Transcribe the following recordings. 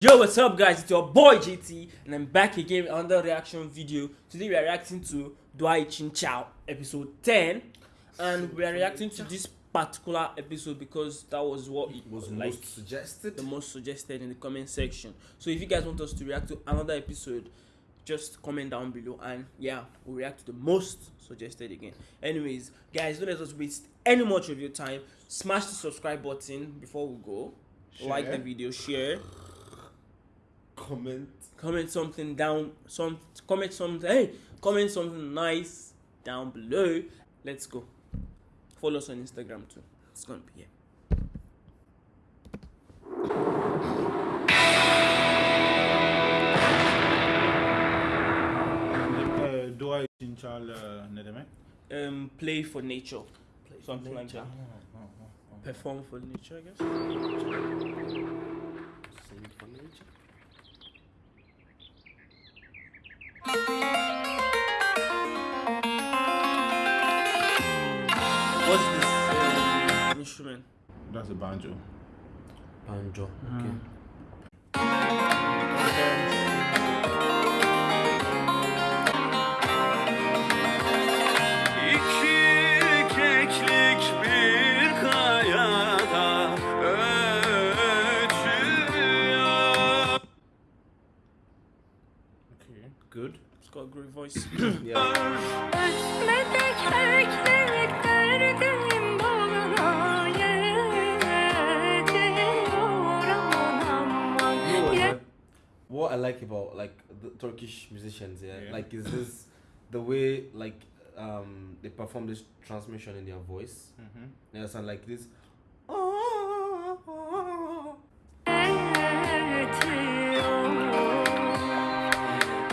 Yo, what's up, guys? It's your boy JT, and I'm back again with another reaction video. Today, we are reacting to Dwai Chin Chow, episode 10, and we are reacting to this particular episode because that was what it was like most suggested. the most suggested in the comment section. So, if you guys want us to react to another episode, just comment down below, and yeah, we'll react to the most suggested again. Anyways, guys, don't let us waste any much of your time. Smash the subscribe button before we go. Like the video, share Comment. comment something down some comment something hey comment something nice down below. Let's go. Follow us on instagram too. It's gonna be here. Uh, do I Chinchal uh, Nedeme? um play for nature. Something like that. Oh, oh, oh. perform for nature i guess That's a banjo. Banjo. Hmm. Okay. İki keklik bir kayada ötüyor. Okay. Good. it's got a great voice Yeah. What I like about like the Turkish musicians, yeah, Yeah. like is this the way like um they perform this transmission in their voice. Mm-hmm. They sound like this.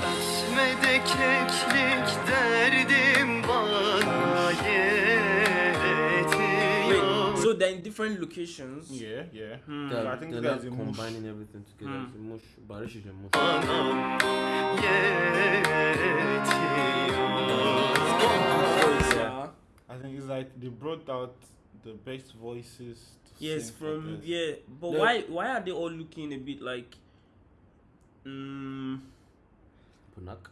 Ötmede keklik derdim different locations Yeah, yeah. Hmm. They're, I think they're that's not a mush. combining everything together. Hmm. It's a mush. Barış is a mush. Anam Voice, yeah. I think it's like they brought out the best voices. To yes sing from this. yeah but Yeah. why why are they all looking a bit like mm, Punak.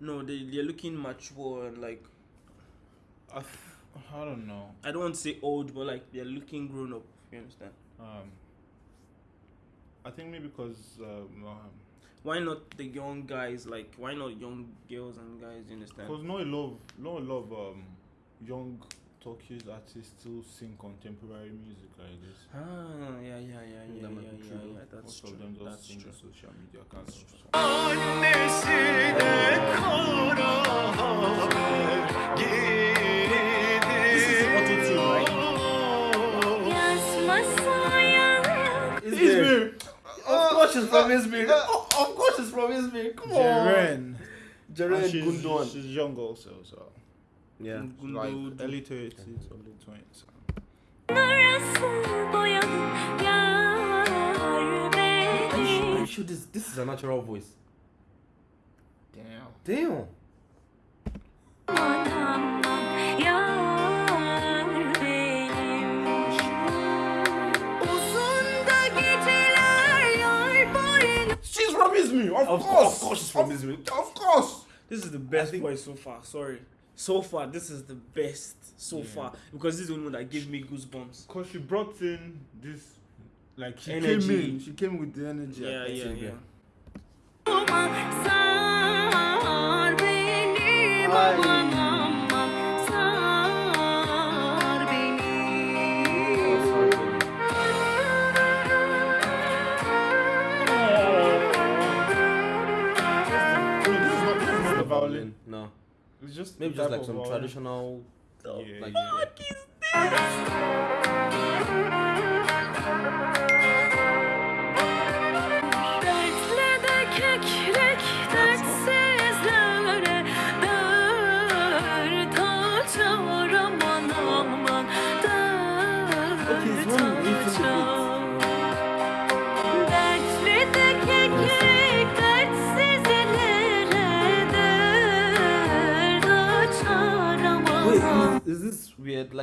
no they, they're looking mature and like I, f- I don't know. I don't want to say old, but like they're looking grown up. You understand? Um, I think maybe because um, um, Why not the young guys? Like why not young girls and guys? You understand? Because not a lot, of, not a lot of um, young Turkish artists still sing contemporary music like this. Ah, yeah, yeah, yeah, yeah, That yeah, might be yeah, true, yeah. That's Most true. of them just That's sing true. social media kind of stuff. Izmir. Oh, oh, oh, of course she's from Izmir. Oh, of course she's from Izmir. Come on. Jeren. Jeren And she's, Gundogan. she's young also, so Yeah. like Gundo- early 30s, early 20s. Narası boyalı yar Are you, are you sure this this is a natural voice? Damn. Damn. She's. Of, Of course. course. Of course she's from Izmir. Of course. This is the best voice so far. Sorry, so far this is the best so far because this is the only one that gave me goosebumps. Because she brought in this, like, she Energy. came in, she came with the energy. I Yeah, think. yeah, Silvia. yeah. Sar benim aman It's just Maybe the just like some violin. traditional. Yeah, like yeah.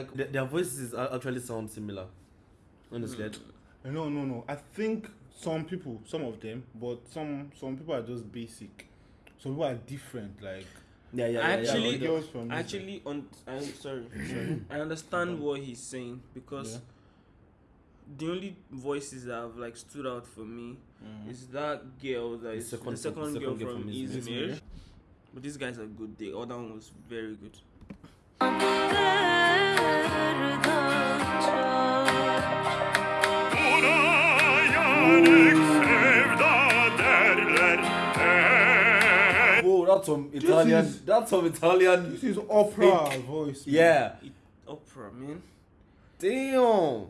Like their, their voices a- actually sound similar. Honestly, I d- No, no, no. I think some people, some of them, but some some people are just basic. Some people are different. Like Yeah, yeah, yeah. Actually- like girls from. Actually, on I'm sorry, sorry. I understand what he's saying because Yeah. the only voices that have like stood out for me Mhm. is that girl that is the second- second, the second girl, girl from, from Izmir. Izmir. But these guys are good. The other one was very good. that's some Italian. is- That's some Italian. This is opera voice. man. Yeah. Opera, man. Damn. Oh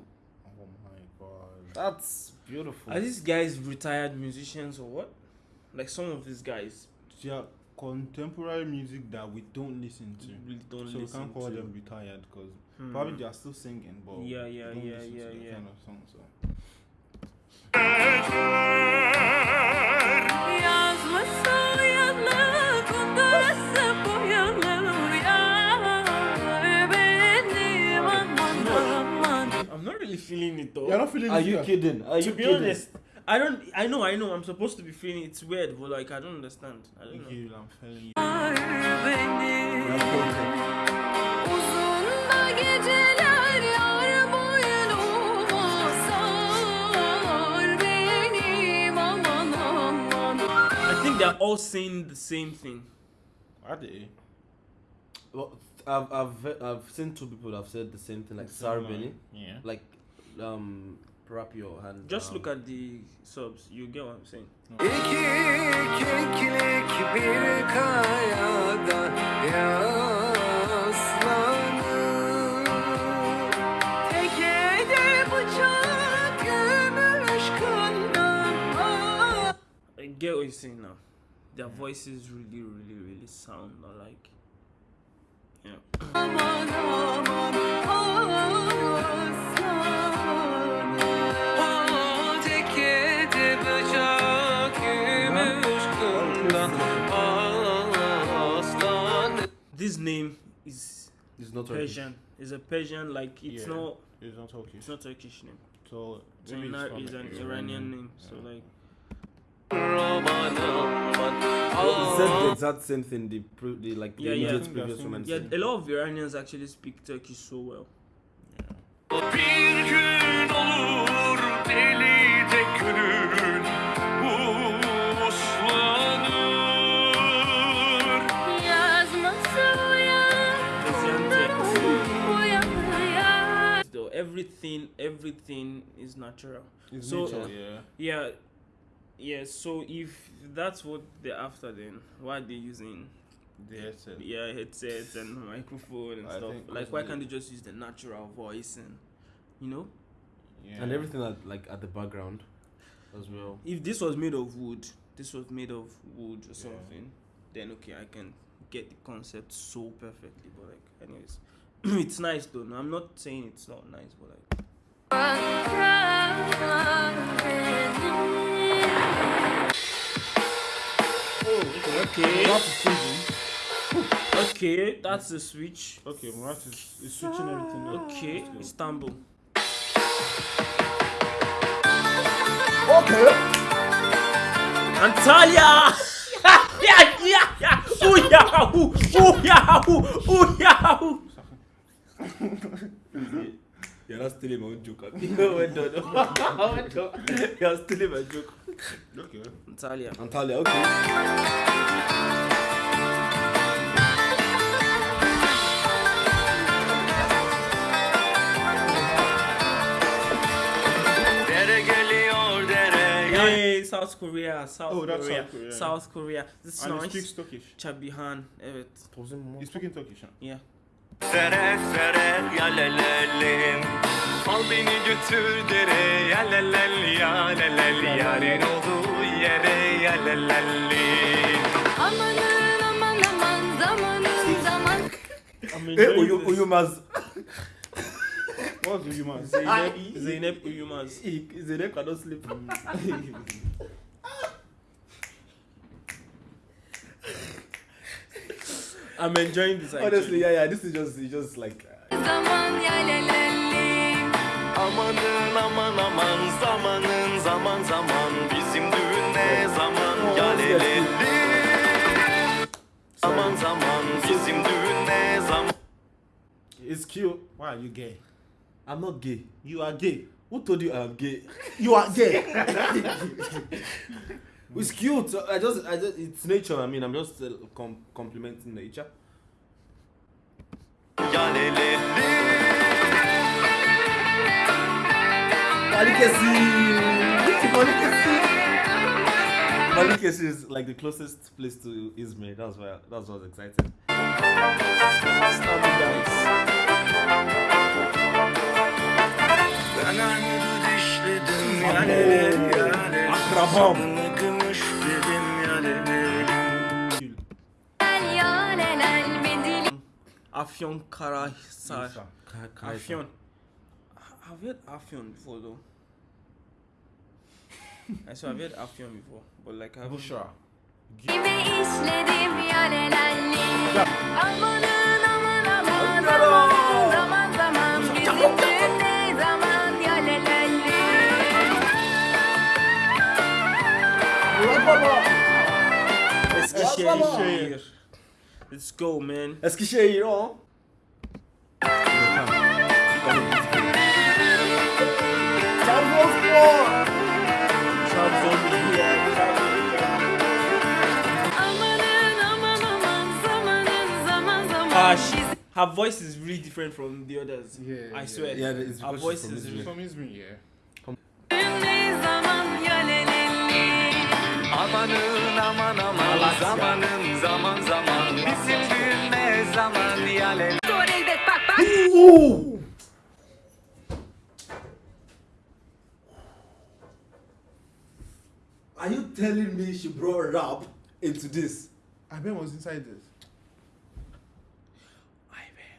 my god. That's beautiful. Are these guys retired musicians or what? Like some of these guys They are contemporary music that we don't listen to. really don't so we can't call to. them retired because Hmm. probably they are still singing, but Yeah, we yeah, don't yeah, listen yeah, to that yeah. kind of song. So feeling it though. you're not feeling it. Are it you here? kidding? Are to you be kidding? honest, I don't. I know. I know. I'm supposed to be feeling it. It's weird, but like I don't understand. I don't know. Okay, I'm feeling you. Yar benim That's perfect. Uzun da geceler yar boynuma sar benim aman aman I think they're all saying the same thing. Are they? Well, I've, I've I've seen two people that have said the same thing, like Sarah Benny, Yeah. like um, wrap your hand. Just um, look at the subs. You get what I'm saying. İki keklik bir kayada yaslanır Tekede bıçak gümüş kından I get what you're saying now. Their voices really, really, really sound alike. Yeah. This name is It's not Turkish. Persian. It's a Persian. Like it's Yeah. not. It's not Turkish. It's not Turkish name. So So maybe it's Inar is an Iran. Iranian name. So like. Aman aman He said the exact same thing. The, pre- the like the Yeah, yeah. immediate I think they're previous saying woman it. Yeah, said. a lot of Iranians actually speak Turkish so well. Bir everything, everything is natural. It's So- nature, uh, yeah. Yeah, yeah. So if that's what they're after, then why are they using The headset. yeah headsets and microphone and I stuff? Like, why can't they just use the natural voice and you know? Yeah. And everything at, like at the background as well. If this was made of wood, this was made of wood or something, then okay, I can get the concept so perfectly. But like, anyways, it's nice though. No, I'm not saying it's not nice, but like, okay, Murat is changing. okay, that's the switch. Okay, Murat is, is switching everything up. Okay, Istanbul. Okay. Antalya! yeah, yeah, yeah! Ooh, yahoo! Ooh, yahoo! Ooh, yahoo! You're not stealing my own joke. well done. well done. You're stealing my joke. Okay. Antalya. Antalya, okay. Dere geliyor dere Hey, South Korea, South Oh, Korea, South Korea. South Korea. This is And he nice. speaks Turkish. Chabihan, evet. He's speaking Turkish. Huh? Yeah. Sere sere yalelelim Al beni götür dere yalelel yalelel Yarın olduğu yere yalelelli Amanın aman aman zamanın zaman enjoying Uyu. Uyumaz. The human? Zeynep, Zeynep Uyumaz. Zeynep cannot sleep. I'm enjoying this actually. Honestly, yeah, yeah. This is just, it's just like. uh, Amanın aman aman zamanın zaman zaman Bizim düğün ne zaman ya leleli Zaman zaman bizim düğün ne zaman It's cute. Why are you gay? I'm not gay. You are gay. Who told you I'm gay? You are gay. It's cute. I just, I just, it's nature. I mean, I'm just uh, com- complimenting nature. Malikesi! Malikesi! Malikesi is like the closest place to Izmir. That's why. That's what's exciting. Ben armudu dişledim ya leleli ya leleli Akrabam. Afyon Karahisar. Ka-. Afyon. I've heard Afyon before though. I swear I've heard Afyon before, but like I haven't. Bushra. Gibi işledim ya lelelli Amanın aman aman zaman zaman zaman ne zaman ya lelelli Eskişehir. Let's go, man. Eskişehir o. Amanın aman aman zamanın zaman zaman Ah, she, her voice is really different from the others. Yeah, I yeah. swear. Yeah, it's her because voice she's from is Izmir. really. From Izmir, yeah. Düğün ne zaman ya lelelli Amanın aman aman zamanın zaman ya leleli Dur elbet bak bak Are you telling me she brought rap into this? I bet was inside this.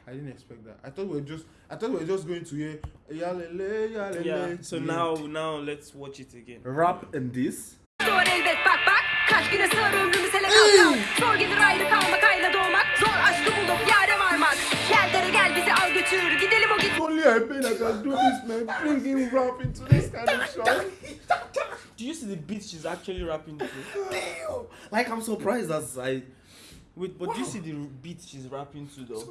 I didn't expect that. I thought we were just. I thought we were just going to hear yalele yalele. Yeah. So now, now let's watch it again. Rap and this? Dur elbet bak bak Kaç güne sığar ömrümüz kalkan Zor gelir ayrı kalmak ayrı doğmak Zor yâre varmak Gel dere gel bizi al götür Gidelim o git Only I bet I can do this, man. Bringing rap into this kind of show. Do you see the beat she's actually rapping to? Like I'm surprised as I. Wait, but do you see the beat she's rapping to though?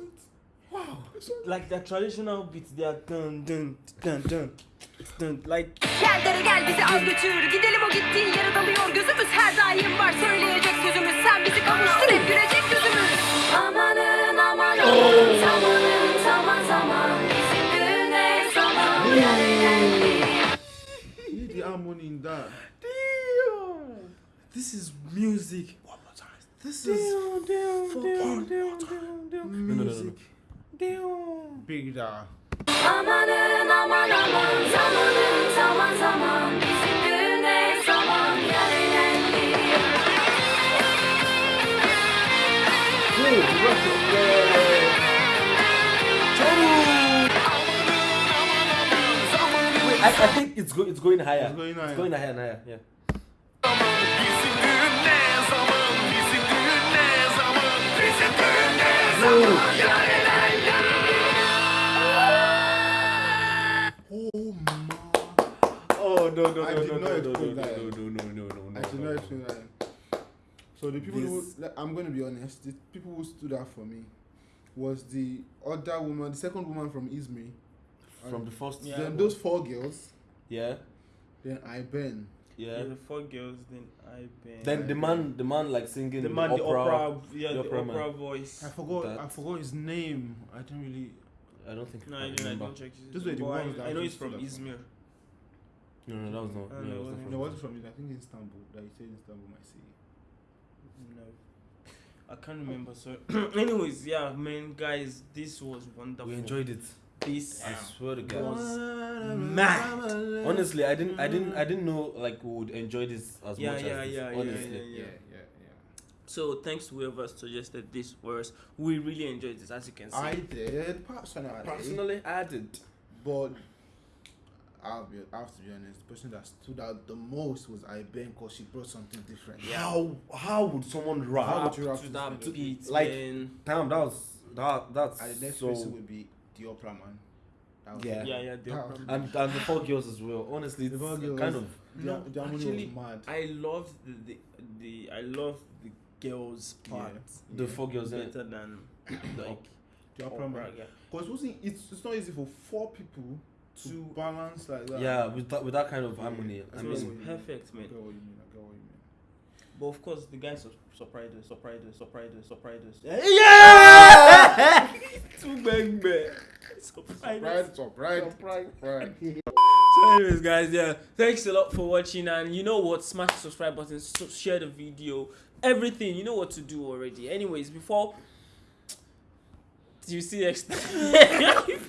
Wow. Like the traditional beats, they are dun dun dun dun dun. Like Gel dere gel bizi al götür Gidelim Hear the harmony in that. this is music. One more time. This is fucking music. Big da. Amanın aman aman Zamanın zaman zaman Bizim Wait, I, I think it's go, it's going higher. It's going higher. It's going higher and higher. Yeah. Oh my. Oh no no I no did no no no no no no no no no no. I did no, not no. that. So the people who, like, I'm going to be honest, the people who stood out for me was the other woman, the second woman from Izmir. From the first. Yeah. then those four girls. Yeah. Then I Ben. Yeah, Yeah. the four girls. Then I been. Then the man, the man like singing the man, the opera, yeah, the the opera opera, voice. I forgot. That- I forgot his name. I don't really. I don't think No, I I, didn't, I remember. don't check. Those were the but I- ones that I know he's from stood out Izmir. No, no, that was not. No, no, it was it not from No, us. wasn't from it. I think Istanbul. That he said Istanbul, my city. No, I can't remember. So, anyways, yeah, man, guys, this was wonderful. We enjoyed it. This. I swear to God. was mad. Honestly, I didn't, I didn't, I mm. didn't know like we would enjoy this as Yeah, much yeah, as this. yeah, yeah, honestly. yeah, Yeah, yeah, yeah. So thanks to whoever suggested this for us. We really enjoyed this, as you can see. I did personally, Personally, I did. but I'll be, I have to be honest. The person that stood out the most was I Ben because she brought something different. Yeah. How, how would someone How rap? would you rap to to that beat, like- man. Damn, that was that. That's And the next so. person would be the opera man. That Yeah. Yeah, yeah, the opera. And and the four girls as well. Honestly, The it's four girls. kind of The, No, the harmony actually, was mad. I loved the, the the I loved the girls part the four girls. innit? better than like The opera opera. man. Yeah. Because it wasn't. It's, it's not easy for four people to To- balance like that. Yeah, with that with that kind of harmony. I mean, perfect, I man. get what you mean. I get what you mean. But of course, the guys sur- surprised us, surprised us, surprised us, surprised us. yeah. Too bang bang. Surprised us. Surprise, surprise, surprise. So, anyways, guys, yeah, thanks a lot for watching, and you know what? Smash the subscribe button, so share the video, everything. You know what to do already. Anyways, before you see next time.